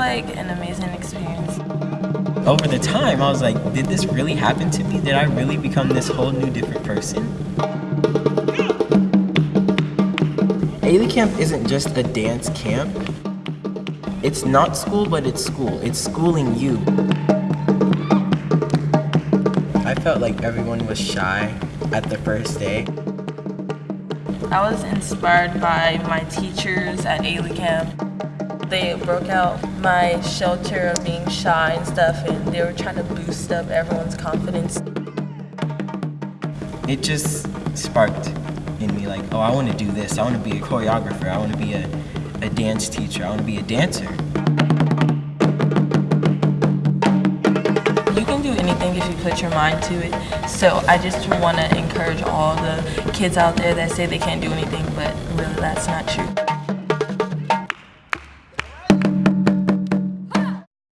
was like an amazing experience. Over the time, I was like, did this really happen to me? Did I really become this whole new different person? Ailey Camp isn't just a dance camp. It's not school, but it's school. It's schooling you. I felt like everyone was shy at the first day. I was inspired by my teachers at Ailey Camp. They broke out my shelter of being shy and stuff, and they were trying to boost up everyone's confidence. It just sparked in me like, oh, I want to do this. I want to be a choreographer. I want to be a, a dance teacher. I want to be a dancer. You can do anything if you put your mind to it. So I just want to encourage all the kids out there that say they can't do anything, but really that's not true.